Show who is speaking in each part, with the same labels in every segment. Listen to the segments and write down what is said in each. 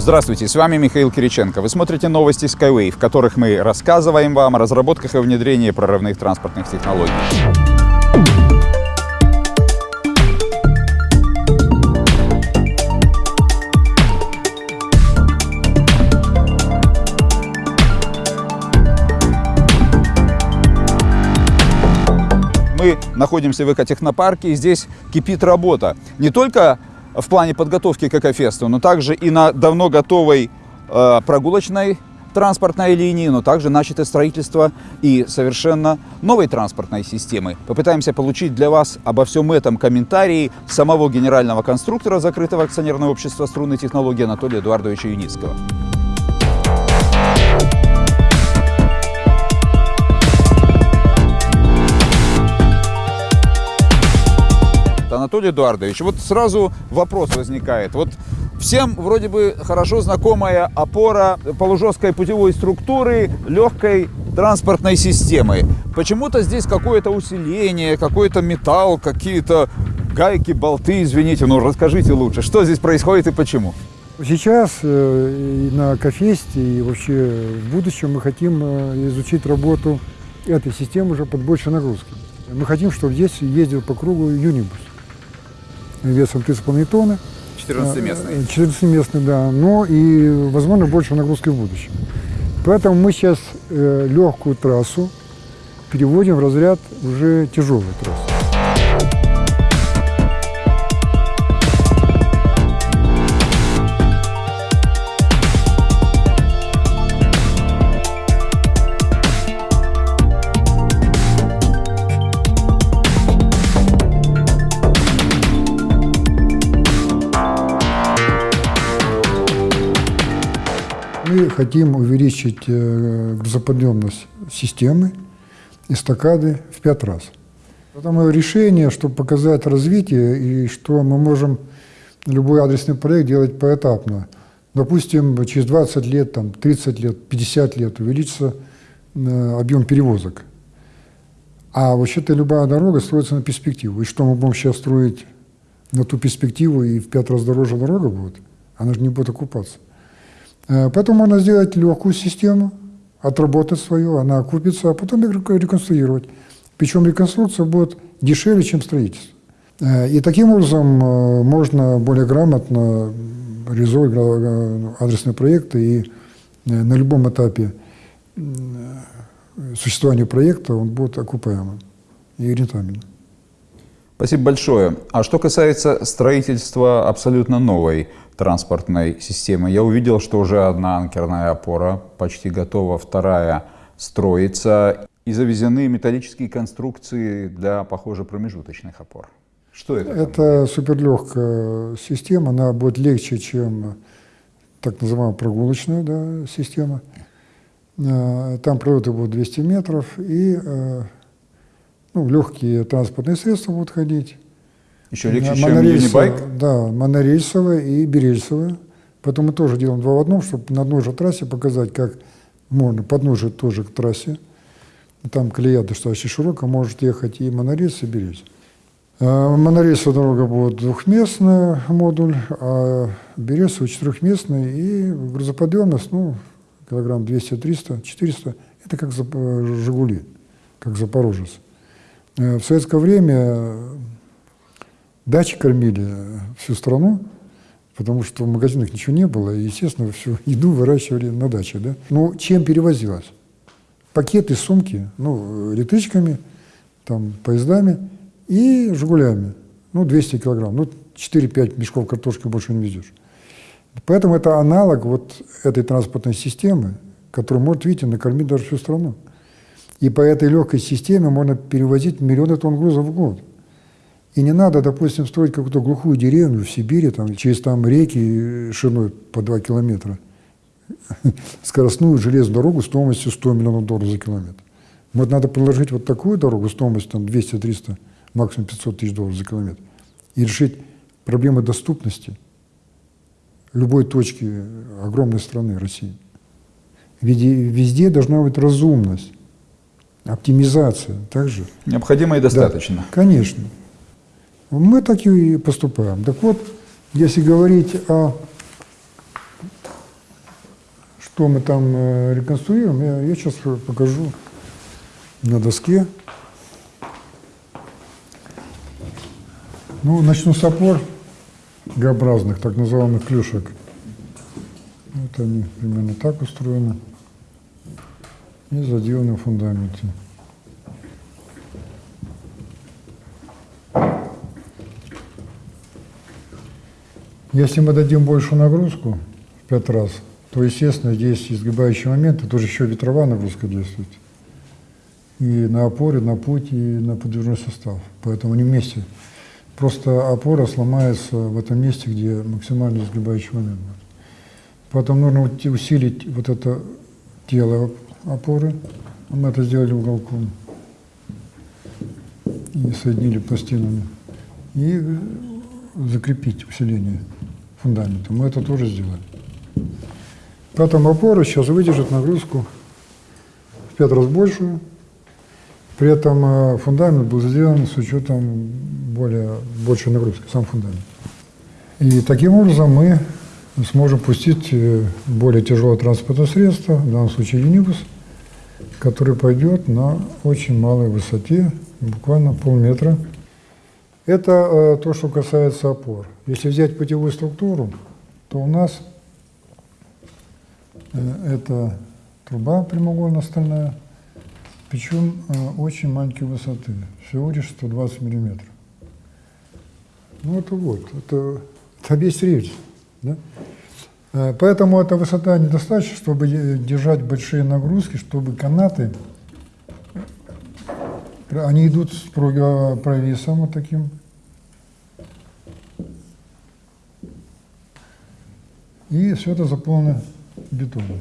Speaker 1: Здравствуйте, с вами Михаил Кириченко. Вы смотрите новости Skyway, в которых мы рассказываем вам о разработках и внедрении прорывных транспортных технологий. Мы находимся в экотехнопарке, и здесь кипит работа. Не только в плане подготовки к экофесту, но также и на давно готовой э, прогулочной транспортной линии, но также начато строительство и совершенно новой транспортной системы. Попытаемся получить для вас обо всем этом комментарии самого генерального конструктора закрытого акционерного общества струнной технологии Анатолия Эдуардовича Юницкого. Анатолий Эдуардович, вот сразу вопрос возникает. Вот всем вроде бы хорошо знакомая опора полужесткой путевой структуры легкой транспортной системы. Почему-то здесь какое-то усиление, какой-то металл, какие-то гайки, болты, извините, ну расскажите лучше, что здесь происходит и почему?
Speaker 2: Сейчас э, и на Кофесте, и вообще в будущем мы хотим э, изучить работу этой системы уже под большей нагрузкой. Мы хотим, чтобы здесь ездил по кругу юнибус весом 3,5 тонны.
Speaker 1: 14-местный.
Speaker 2: 14-местный, да. Но и, возможно, больше нагрузки в будущем. Поэтому мы сейчас э, легкую трассу переводим в разряд уже тяжелой трассы. Хотим увеличить э, грузоподъемность системы эстакады в пять раз. Это мое решение, чтобы показать развитие и что мы можем любой адресный проект делать поэтапно. Допустим, через 20 лет, там, 30 лет, 50 лет увеличится э, объем перевозок. А вообще-то любая дорога строится на перспективу. И что мы будем сейчас строить на ту перспективу, и в пять раз дороже дорога будет, она же не будет окупаться. Э, поэтому можно сделать легкую систему, отработать свою, она окупится, а потом реконструировать. Причем реконструкция будет дешевле, чем строительство. Э, и таким образом э, можно более грамотно реализовывать адресные проекты и на любом этапе существования проекта он будет окупаемым и рентабельным.
Speaker 1: Спасибо большое. А что касается строительства абсолютно новой транспортной системы, я увидел, что уже одна анкерная опора почти готова, вторая строится, и завезены металлические конструкции для, похоже, промежуточных опор. Что это?
Speaker 2: Это суперлегкая система, она будет легче, чем так называемая прогулочная да, система. Э, там пролеты будут 200 метров, и э, ну, легкие транспортные средства будут ходить.
Speaker 1: Еще легче, чем юнибайк?
Speaker 2: Да, монорельсовые и берельсовые. Поэтому мы тоже делаем два в одном, чтобы на одной же трассе показать, как можно, подножие тоже к трассе. Там колея достаточно широкая, может ехать и монорельс, и берельс. А, монорельсовая дорога будет двухместный модуль, а берельсовый четырехместный, и грузоподъемность, ну, килограмм 200, 300, 400, это как «Жигули», как «Запорожец». Э, в советское время дачи кормили всю страну, потому что в магазинах ничего не было, и, естественно, всю еду выращивали на даче. Да? Ну, чем перевозилось? Пакеты, сумки, ну, электричками, там, поездами и «Жигулями». Ну, 200 килограмм. Ну, 4-5 мешков картошки больше не везешь. Поэтому это аналог вот этой транспортной системы, которая может, видите, накормить даже всю страну. И по этой легкой системе можно перевозить миллионы тонн грузов в год. И не надо, допустим, строить какую-то глухую деревню в Сибири, там, через там реки шириной по 2 километра, скоростную железную дорогу стоимостью 100 миллионов долларов за километр. Вот надо предложить вот такую дорогу стоимостью там 200-300, максимум 500 тысяч долларов за километр. И решить проблемы доступности любой точки огромной страны России. Везде, везде должна быть разумность оптимизация также.
Speaker 1: Необходимо и достаточно. Да,
Speaker 2: конечно. Мы так и поступаем. Так вот, если говорить о что мы там э, реконструируем, я, я сейчас покажу на доске. Ну, начну с опор Г-образных, так называемых клюшек. Вот они примерно так устроены. И заделаны в фундаменте. Если мы дадим большую нагрузку в пять раз, то, естественно, здесь изгибающий момент, и тоже еще ветровая нагрузка действует. И на опоре, на путь, и на подвижной состав. Поэтому они вместе. Просто опора сломается в этом месте, где максимально изгибающий момент будет. Поэтому нужно усилить вот это тело опоры. Мы это сделали уголком. И соединили пластинами. И закрепить усиление фундамента. Мы это тоже сделали. Поэтому опора сейчас выдержит нагрузку в пять раз большую. При этом э, фундамент был сделан с учетом более большей нагрузки, сам фундамент. И таким образом мы сможем пустить э, более тяжелое транспортное средство, в данном случае юнибус, который пойдет на очень малой высоте, буквально полметра. Это э, то, что касается опор. Если взять путевую структуру, то у нас э, это труба прямоугольно-стальная, причем э, очень маленькой высоты, всего лишь 120 миллиметров. Ну это вот, это, это весь рельс. Да? Поэтому эта высота недостаточна, чтобы держать большие нагрузки, чтобы канаты, они идут с прог- провисом вот таким, и все это заполнено бетоном.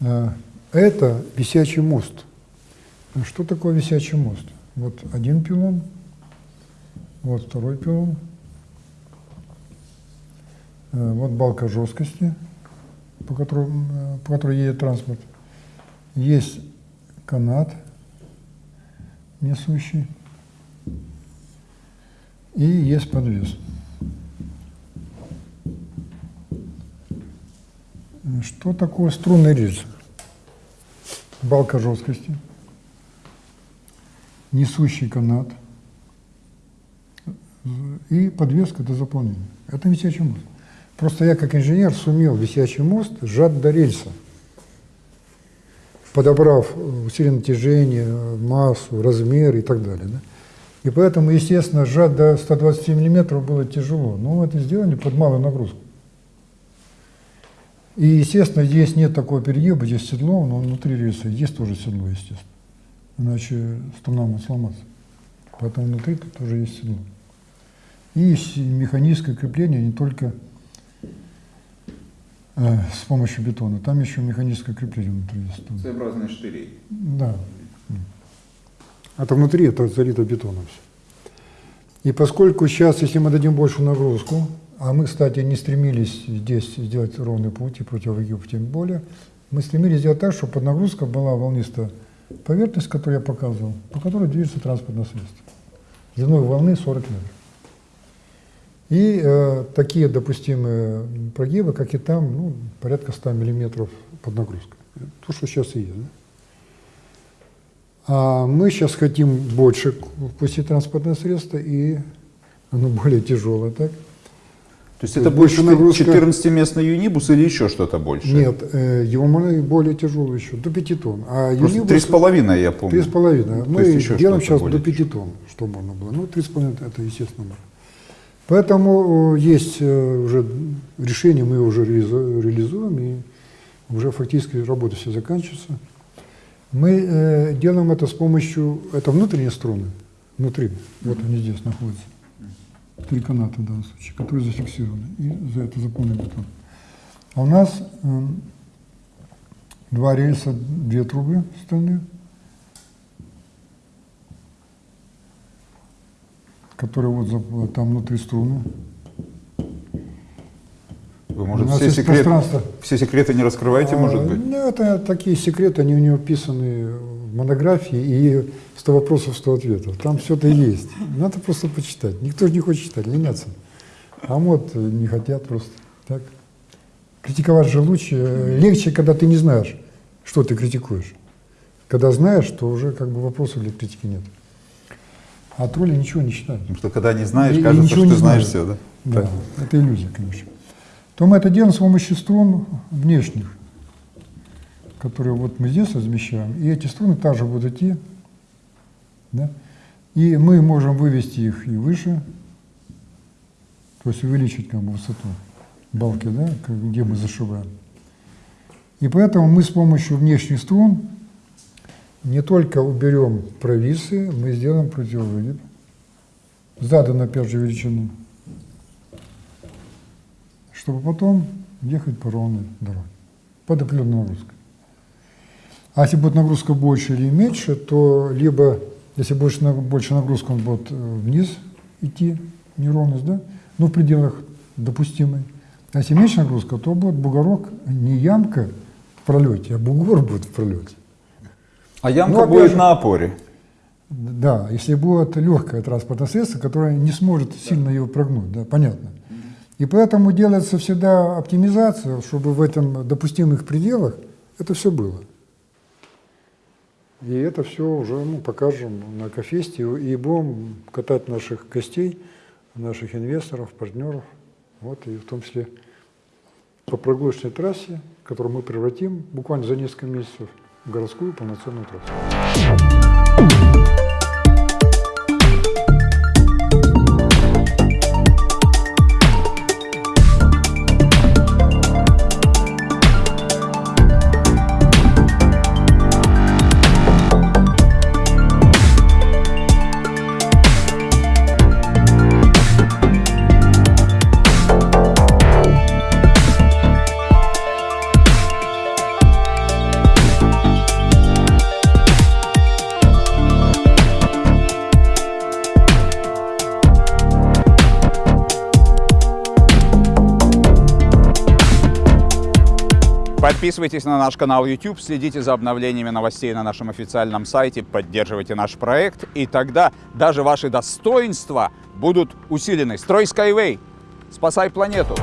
Speaker 2: Э, Это висячий мост. А Что такое висячий мост? Вот один пилон, вот второй пилон, Э, вот балка жесткости, по, которому, э, по которой едет транспорт. Есть канат несущий и есть подвес. Что такое струнный рельс? Балка жесткости, несущий канат и подвеска до заполнения. Это висячий мост. Просто я как инженер сумел висячий мост сжать до рельса, подобрав усиленное натяжение, массу, размер и так далее. да. И поэтому, естественно, сжать до 120 миллиметров было тяжело. Но это сделали под малую нагрузку. И, естественно, здесь нет такого перегиба, здесь седло, но внутри рельса есть тоже седло, естественно. Иначе струна может сломаться. Поэтому внутри тут тоже есть седло. И механическое крепление не только с помощью бетона, там еще механическое крепление внутри есть. тоже.
Speaker 1: Своеобразный штырей.
Speaker 2: Да. Это внутри, это залито бетоном все. И поскольку сейчас, если мы дадим большую нагрузку, а мы, кстати, не стремились здесь сделать ровный путь и противогиб тем более, мы стремились сделать так, чтобы под нагрузка была волнистая поверхность, которую я показывал, по которой движется транспортное средство. Длиной волны 40 метров. И э, такие допустимые прогибы, как и там, ну, порядка 100 миллиметров под нагрузкой. То, что сейчас и есть. да. А мы сейчас хотим больше пустить транспортное средство, и оно более тяжелое, так?
Speaker 1: То есть
Speaker 2: То
Speaker 1: это больше
Speaker 2: нагрузка-
Speaker 1: 14-местный юнибус или еще что-то больше?
Speaker 2: Нет, э, его можно более тяжелый еще, до 5 тонн. А
Speaker 1: Просто
Speaker 2: юнибус-
Speaker 1: три с половиной, я помню.
Speaker 2: Три с половиной.
Speaker 1: То
Speaker 2: Мы
Speaker 1: есть еще
Speaker 2: делаем сейчас
Speaker 1: более
Speaker 2: до 5 тонн, что можно было. Ну, три с половиной это естественно. можно. Поэтому э, есть э, уже решение, мы его уже реализу- реализуем, и уже фактически работа все заканчивается. Мы э, делаем это с помощью, это внутренние струны, внутри, вот они здесь находятся. Три каната в данном случае, которые зафиксированы, и за это заполнен бетон. А у нас э, два рельса, две трубы стальные, которые вот там внутри струны.
Speaker 1: Вы, может, все,
Speaker 2: есть
Speaker 1: секрет-
Speaker 2: пространство.
Speaker 1: все секреты не раскрываете, может
Speaker 2: А,
Speaker 1: быть?
Speaker 2: Ну, это такие секреты, они у него описаны в монографии, и 100 вопросов, 100 ответов. Там все это есть. Надо просто почитать. Никто же не хочет читать, ленятся. А вот э, не хотят просто. Так? Критиковать же лучше, э, легче, когда ты не знаешь, что ты критикуешь. Когда знаешь, то уже как бы вопросов для критики нет. А тролли ничего не считают.
Speaker 1: Потому что когда не знаешь,
Speaker 2: И- и
Speaker 1: кажется,
Speaker 2: ничего
Speaker 1: что
Speaker 2: не
Speaker 1: ты знаешь все, да?
Speaker 2: Да, это иллюзия, конечно. То мы это делаем с помощью струн внешних, которые вот мы здесь размещаем, и эти струны также будут идти, да? и мы можем вывести их и выше, то есть увеличить как бы высоту балки, да, где мы зашиваем. И поэтому мы с помощью внешних струн не только уберем провисы, мы сделаем противовыгиб, заданной опять же величины, чтобы потом ехать по ровной дороге, под определенной нагрузкой. А если будет нагрузка больше или меньше, то либо, если больше, больше нагрузка, он будет э, вниз идти, неровность, да, но в пределах допустимой. А если меньше нагрузка, то будет бугорок, не ямка в пролете, а бугор будет в пролете.
Speaker 1: А ямка
Speaker 2: Ну, опять
Speaker 1: будет
Speaker 2: же-
Speaker 1: на опоре.
Speaker 2: Да, если будет легкое транспортное средство, которое не сможет сильно его прогнуть, да, понятно. И поэтому делается всегда оптимизация, чтобы в этом допустимых пределах это все было. И это все уже ну, покажем на Кофесте и будем катать наших гостей, наших инвесторов, партнеров, вот, и в том числе по прогулочной трассе, которую мы превратим буквально за несколько месяцев городскую полноценную трассу.
Speaker 1: Подписывайтесь на наш канал YouTube, следите за обновлениями новостей на нашем официальном сайте, поддерживайте наш проект, и тогда даже ваши достоинства будут усилены. Строй Skyway! Спасай планету!